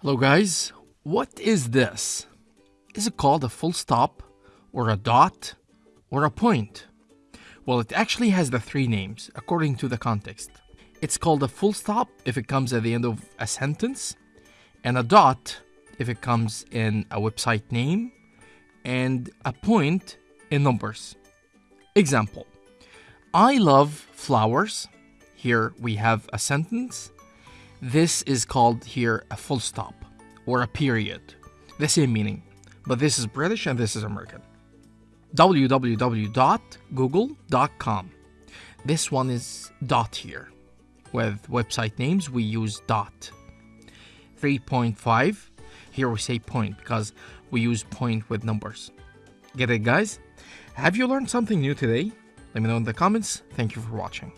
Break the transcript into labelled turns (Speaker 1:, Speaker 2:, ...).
Speaker 1: Hello guys, what is this? Is it called a full stop, or a dot, or a point? Well, it actually has the three names, according to the context. It's called a full stop if it comes at the end of a sentence, and a dot if it comes in a website name, and a point in numbers. Example, I love flowers. Here we have a sentence. This is called here a full stop or a period. The same meaning, but this is British and this is American. www.google.com. This one is dot here. With website names, we use dot. 3.5, here we say point because we use point with numbers. Get it, guys? Have you learned something new today? Let me know in the comments. Thank you for watching.